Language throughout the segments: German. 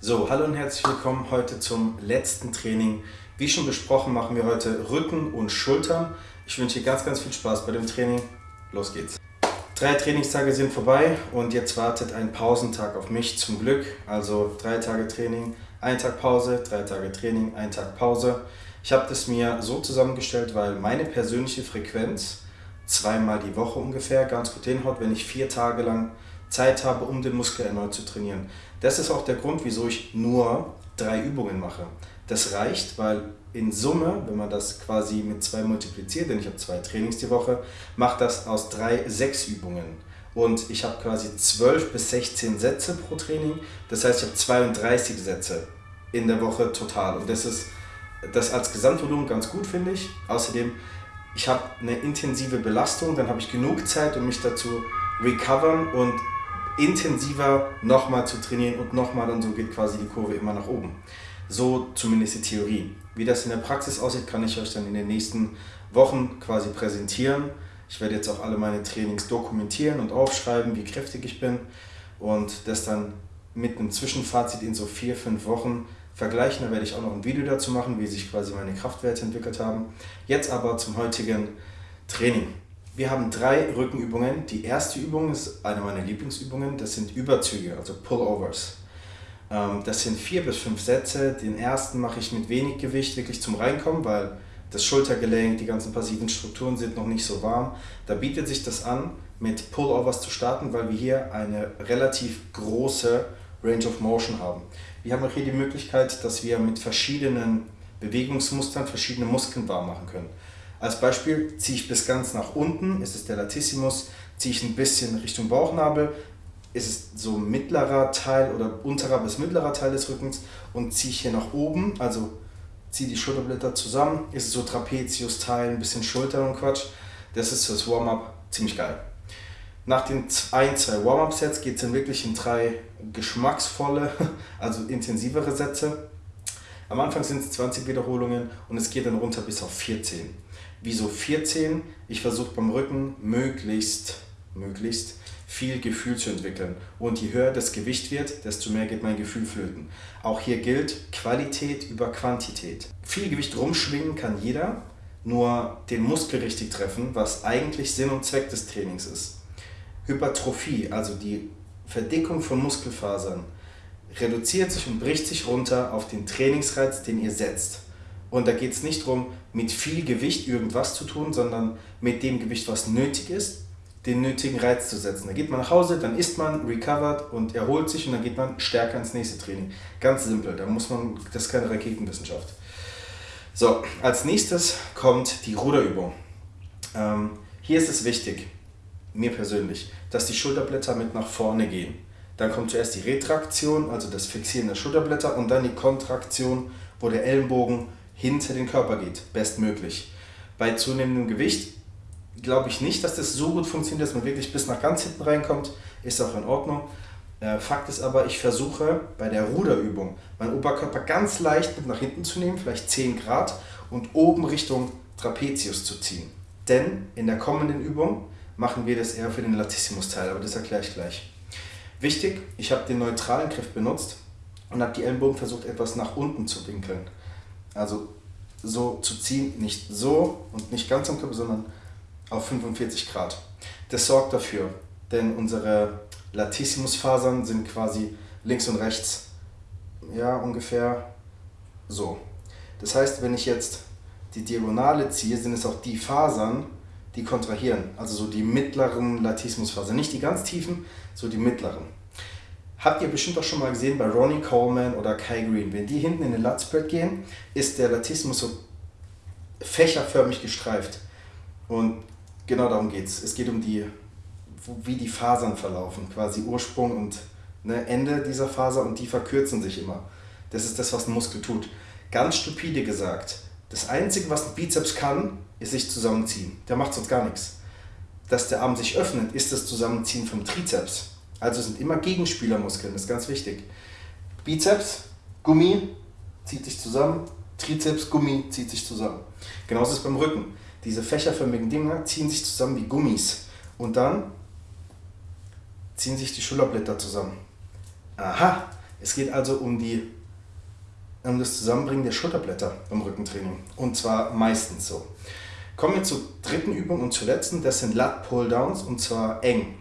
So, hallo und herzlich willkommen heute zum letzten Training. Wie schon besprochen, machen wir heute Rücken und Schultern. Ich wünsche dir ganz, ganz viel Spaß bei dem Training. Los geht's. Drei Trainingstage sind vorbei und jetzt wartet ein Pausentag auf mich zum Glück. Also drei Tage Training, ein Tag Pause, drei Tage Training, ein Tag Pause. Ich habe das mir so zusammengestellt, weil meine persönliche Frequenz zweimal die Woche ungefähr ganz gut hinhaut, wenn ich vier Tage lang Zeit habe, um den Muskel erneut zu trainieren. Das ist auch der Grund, wieso ich nur drei Übungen mache. Das reicht, weil in Summe, wenn man das quasi mit zwei multipliziert, denn ich habe zwei Trainings die Woche, macht das aus drei sechs Übungen. Und ich habe quasi 12 bis 16 Sätze pro Training. Das heißt, ich habe 32 Sätze in der Woche total. Und das ist das als Gesamtvolumen ganz gut, finde ich. Außerdem, ich habe eine intensive Belastung, dann habe ich genug Zeit, um mich dazu recovern und intensiver nochmal zu trainieren und nochmal und so geht quasi die Kurve immer nach oben. So zumindest die Theorie. Wie das in der Praxis aussieht, kann ich euch dann in den nächsten Wochen quasi präsentieren. Ich werde jetzt auch alle meine Trainings dokumentieren und aufschreiben, wie kräftig ich bin und das dann mit einem Zwischenfazit in so vier, fünf Wochen vergleichen. Da werde ich auch noch ein Video dazu machen, wie sich quasi meine Kraftwerte entwickelt haben. Jetzt aber zum heutigen Training. Wir haben drei Rückenübungen. Die erste Übung ist eine meiner Lieblingsübungen. Das sind Überzüge, also Pullovers. Ähm, das sind vier bis fünf Sätze. Den ersten mache ich mit wenig Gewicht, wirklich zum Reinkommen, weil das Schultergelenk, die ganzen passiven Strukturen sind noch nicht so warm. Da bietet sich das an, mit Pullovers zu starten, weil wir hier eine relativ große Range of Motion haben. Wir haben auch hier die Möglichkeit, dass wir mit verschiedenen Bewegungsmustern verschiedene Muskeln warm machen können. Als Beispiel ziehe ich bis ganz nach unten, ist es der Latissimus, ziehe ich ein bisschen Richtung Bauchnabel, ist es so mittlerer Teil oder unterer bis mittlerer Teil des Rückens und ziehe ich hier nach oben, also ziehe die Schulterblätter zusammen, ist es so Trapezius-Teil, ein bisschen Schulter und Quatsch. Das ist fürs Warm-up ziemlich geil. Nach den ein, zwei Warm-up-Sets geht es dann wirklich in drei geschmacksvolle, also intensivere Sätze. Am Anfang sind es 20 Wiederholungen und es geht dann runter bis auf 14. Wieso 14? Ich versuche beim Rücken möglichst, möglichst viel Gefühl zu entwickeln. Und je höher das Gewicht wird, desto mehr geht mein Gefühl flöten. Auch hier gilt Qualität über Quantität. Viel Gewicht rumschwingen kann jeder, nur den Muskel richtig treffen, was eigentlich Sinn und Zweck des Trainings ist. Hypertrophie, also die Verdickung von Muskelfasern, reduziert sich und bricht sich runter auf den Trainingsreiz, den ihr setzt. Und da geht es nicht darum, mit viel Gewicht irgendwas zu tun, sondern mit dem Gewicht, was nötig ist, den nötigen Reiz zu setzen. Da geht man nach Hause, dann isst man, recovered und erholt sich und dann geht man stärker ins nächste Training. Ganz simpel, da muss man, das ist keine Raketenwissenschaft. So, als nächstes kommt die Ruderübung. Ähm, hier ist es wichtig, mir persönlich, dass die Schulterblätter mit nach vorne gehen. Dann kommt zuerst die Retraktion, also das Fixieren der Schulterblätter und dann die Kontraktion, wo der Ellenbogen hinter den Körper geht, bestmöglich. Bei zunehmendem Gewicht glaube ich nicht, dass das so gut funktioniert, dass man wirklich bis nach ganz hinten reinkommt. Ist auch in Ordnung. Äh, Fakt ist aber, ich versuche bei der Ruderübung meinen Oberkörper ganz leicht mit nach hinten zu nehmen, vielleicht 10 Grad, und oben Richtung Trapezius zu ziehen. Denn in der kommenden Übung machen wir das eher für den Latissimus-Teil, aber das erkläre ich gleich. Wichtig, ich habe den neutralen Griff benutzt und habe die Ellenbogen versucht etwas nach unten zu winkeln. Also so zu ziehen, nicht so und nicht ganz am Körper, sondern auf 45 Grad. Das sorgt dafür, denn unsere Latissimusfasern sind quasi links und rechts, ja ungefähr so. Das heißt, wenn ich jetzt die Diagonale ziehe, sind es auch die Fasern, die kontrahieren, also so die mittleren Latissimusfasern, nicht die ganz tiefen, so die mittleren. Habt ihr bestimmt auch schon mal gesehen bei Ronnie Coleman oder Kai Green. Wenn die hinten in den Lutspread gehen, ist der Latissimus so fächerförmig gestreift. Und genau darum geht es. Es geht um die, wie die Fasern verlaufen, quasi Ursprung und ne, Ende dieser Faser und die verkürzen sich immer. Das ist das, was ein Muskel tut. Ganz stupide gesagt, das Einzige, was ein Bizeps kann, ist sich zusammenziehen. Der macht sonst gar nichts. Dass der Arm sich öffnet, ist das Zusammenziehen vom Trizeps. Also sind immer Gegenspielermuskeln, das ist ganz wichtig. Bizeps, Gummi, zieht sich zusammen, Trizeps, Gummi, zieht sich zusammen. Genauso ist es beim Rücken. Diese fächerförmigen Dinger ziehen sich zusammen wie Gummis. Und dann ziehen sich die Schulterblätter zusammen. Aha, Es geht also um, die, um das Zusammenbringen der Schulterblätter beim Rückentraining. Und zwar meistens so. Kommen wir zur dritten Übung und zur letzten. Das sind Lat Pull-Downs und zwar eng.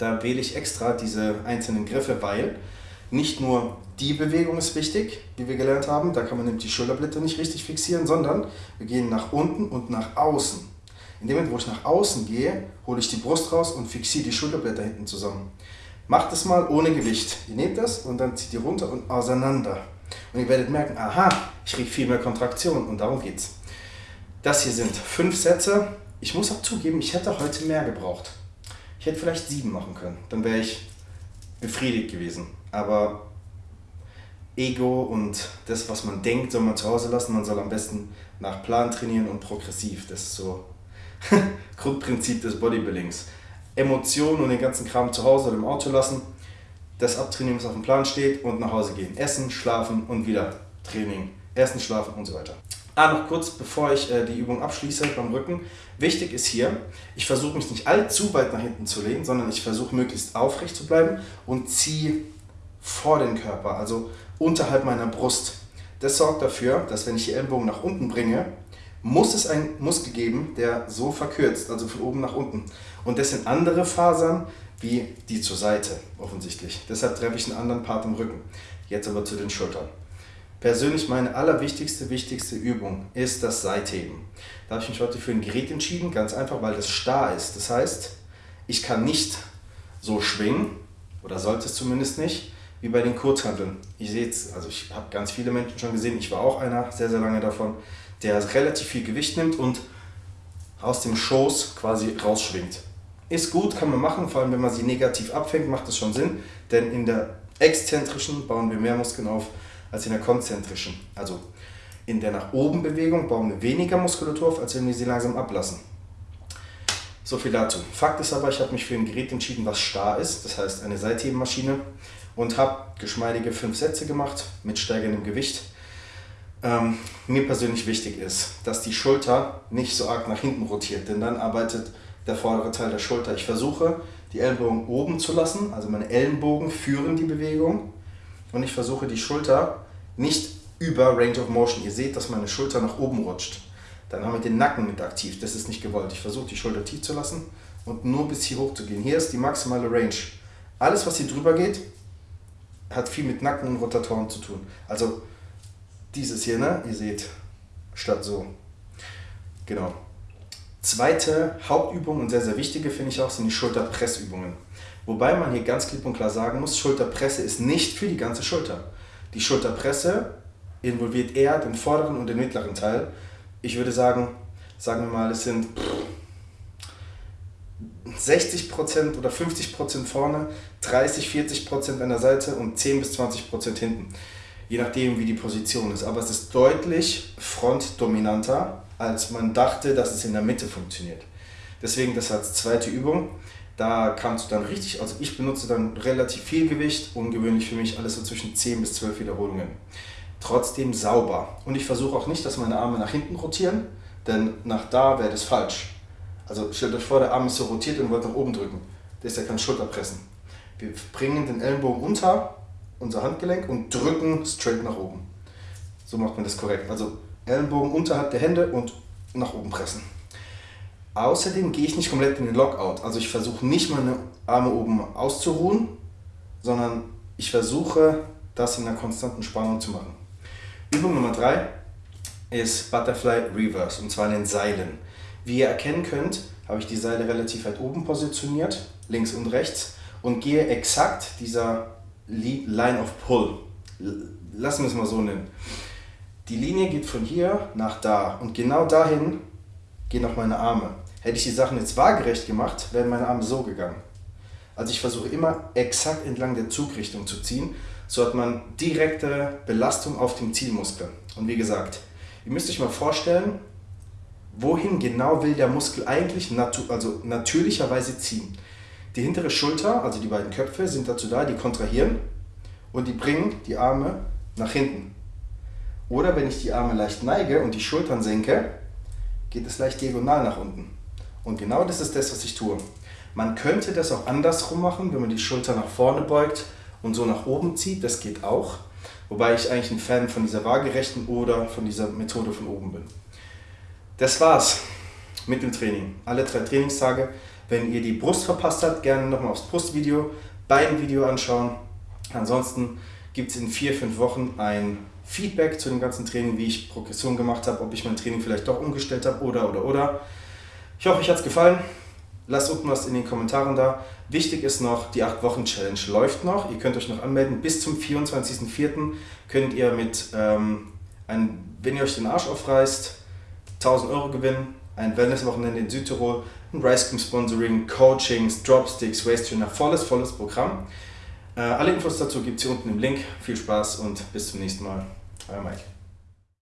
Da wähle ich extra diese einzelnen Griffe, weil nicht nur die Bewegung ist wichtig, wie wir gelernt haben, da kann man nämlich die Schulterblätter nicht richtig fixieren, sondern wir gehen nach unten und nach außen. In dem Moment, wo ich nach außen gehe, hole ich die Brust raus und fixiere die Schulterblätter hinten zusammen. Macht es mal ohne Gewicht. Ihr nehmt das und dann zieht ihr runter und auseinander. Und ihr werdet merken, aha, ich kriege viel mehr Kontraktion und darum geht's. Das hier sind fünf Sätze. Ich muss auch zugeben, ich hätte heute mehr gebraucht. Ich hätte vielleicht sieben machen können. Dann wäre ich befriedigt gewesen. Aber Ego und das, was man denkt, soll man zu Hause lassen. Man soll am besten nach Plan trainieren und progressiv. Das ist so Grundprinzip des Bodybuildings. Emotionen und den ganzen Kram zu Hause oder im Auto lassen, das abtrainieren, was auf dem Plan steht und nach Hause gehen. Essen, schlafen und wieder Training. Essen, schlafen und so weiter. Ah, noch kurz, bevor ich äh, die Übung abschließe beim Rücken. Wichtig ist hier, ich versuche mich nicht allzu weit nach hinten zu lehnen, sondern ich versuche möglichst aufrecht zu bleiben und ziehe vor den Körper, also unterhalb meiner Brust. Das sorgt dafür, dass wenn ich die Ellenbogen nach unten bringe, muss es einen Muskel geben, der so verkürzt, also von oben nach unten. Und das sind andere Fasern wie die zur Seite offensichtlich. Deshalb treffe ich einen anderen Part im Rücken. Jetzt aber zu den Schultern. Persönlich meine allerwichtigste, wichtigste Übung ist das Seitheben. Da habe ich mich heute für ein Gerät entschieden, ganz einfach, weil das starr ist. Das heißt, ich kann nicht so schwingen, oder sollte es zumindest nicht, wie bei den Kurzhanteln. Ich sehe also ich habe ganz viele Menschen schon gesehen, ich war auch einer, sehr, sehr lange davon, der relativ viel Gewicht nimmt und aus dem Schoß quasi rausschwingt. Ist gut, kann man machen, vor allem wenn man sie negativ abfängt, macht das schon Sinn, denn in der exzentrischen bauen wir mehr Muskeln auf als in der konzentrischen. Also in der nach oben Bewegung bauen wir weniger Muskulatur auf, als wenn wir sie langsam ablassen. So viel dazu. Fakt ist aber, ich habe mich für ein Gerät entschieden, was starr ist, das heißt eine Seithebemaschine und habe geschmeidige fünf Sätze gemacht mit steigendem Gewicht. Ähm, mir persönlich wichtig ist, dass die Schulter nicht so arg nach hinten rotiert, denn dann arbeitet der vordere Teil der Schulter. Ich versuche, die Ellenbogen oben zu lassen, also meine Ellenbogen führen die Bewegung und ich versuche die Schulter nicht über Range of Motion. Ihr seht, dass meine Schulter nach oben rutscht. Dann haben wir den Nacken mit aktiv. Das ist nicht gewollt. Ich versuche die Schulter tief zu lassen und nur bis hier hoch zu gehen. Hier ist die maximale Range. Alles, was hier drüber geht, hat viel mit Nacken und Rotatoren zu tun. Also dieses hier, ne? Ihr seht, statt so. Genau. Zweite Hauptübung und sehr, sehr wichtige finde ich auch, sind die Schulterpressübungen. Wobei man hier ganz klipp und klar sagen muss, Schulterpresse ist nicht für die ganze Schulter. Die Schulterpresse involviert eher den vorderen und den mittleren Teil. Ich würde sagen, sagen wir mal, es sind 60% oder 50% vorne, 30, 40% an der Seite und 10 bis 20% hinten. Je nachdem, wie die Position ist. Aber es ist deutlich frontdominanter, als man dachte, dass es in der Mitte funktioniert. Deswegen das als zweite Übung. Da kannst du dann richtig, also ich benutze dann relativ viel Gewicht, ungewöhnlich für mich alles so zwischen 10 bis 12 Wiederholungen. Trotzdem sauber. Und ich versuche auch nicht, dass meine Arme nach hinten rotieren, denn nach da wäre das falsch. Also stellt euch vor, der Arm ist so rotiert und wollt nach oben drücken. Das ist ja kein Schulterpressen. Wir bringen den Ellenbogen unter unser Handgelenk und drücken straight nach oben. So macht man das korrekt. Also Ellenbogen unterhalb der Hände und nach oben pressen. Außerdem gehe ich nicht komplett in den Lockout. Also ich versuche nicht meine Arme oben auszuruhen, sondern ich versuche das in einer konstanten Spannung zu machen. Übung Nummer 3 ist Butterfly Reverse und zwar in den Seilen. Wie ihr erkennen könnt, habe ich die Seile relativ weit oben positioniert, links und rechts und gehe exakt dieser Line of Pull. Lassen wir es mal so nennen. Die Linie geht von hier nach da und genau dahin gehen auch meine Arme. Hätte ich die Sachen jetzt waagerecht gemacht, wären meine Arme so gegangen. Also ich versuche immer exakt entlang der Zugrichtung zu ziehen, so hat man direkte Belastung auf dem Zielmuskel. Und wie gesagt, ihr müsst euch mal vorstellen, wohin genau will der Muskel eigentlich natu also natürlicherweise ziehen. Die hintere Schulter, also die beiden Köpfe, sind dazu da, die kontrahieren und die bringen die Arme nach hinten. Oder wenn ich die Arme leicht neige und die Schultern senke, geht es leicht diagonal nach unten. Und genau das ist das, was ich tue. Man könnte das auch andersrum machen, wenn man die Schulter nach vorne beugt und so nach oben zieht. Das geht auch. Wobei ich eigentlich ein Fan von dieser waagerechten oder von dieser Methode von oben bin. Das war's mit dem Training. Alle drei Trainingstage. Wenn ihr die Brust verpasst habt, gerne nochmal aufs Brustvideo, Beinvideo anschauen. Ansonsten gibt es in vier, fünf Wochen ein Feedback zu dem ganzen Training, wie ich Progression gemacht habe, ob ich mein Training vielleicht doch umgestellt habe oder oder oder. Ich hoffe, euch hat es gefallen. Lasst unten was in den Kommentaren da. Wichtig ist noch, die 8-Wochen-Challenge läuft noch. Ihr könnt euch noch anmelden. Bis zum 24.04. könnt ihr mit, ähm, ein, wenn ihr euch den Arsch aufreißt, 1000 Euro gewinnen. Ein Wellness-Wochenende in Südtirol, ein Rice Cream Sponsoring, Coachings, Dropsticks, Waste Trainer, volles, volles Programm. Äh, alle Infos dazu gibt es hier unten im Link. Viel Spaß und bis zum nächsten Mal. Euer Mike.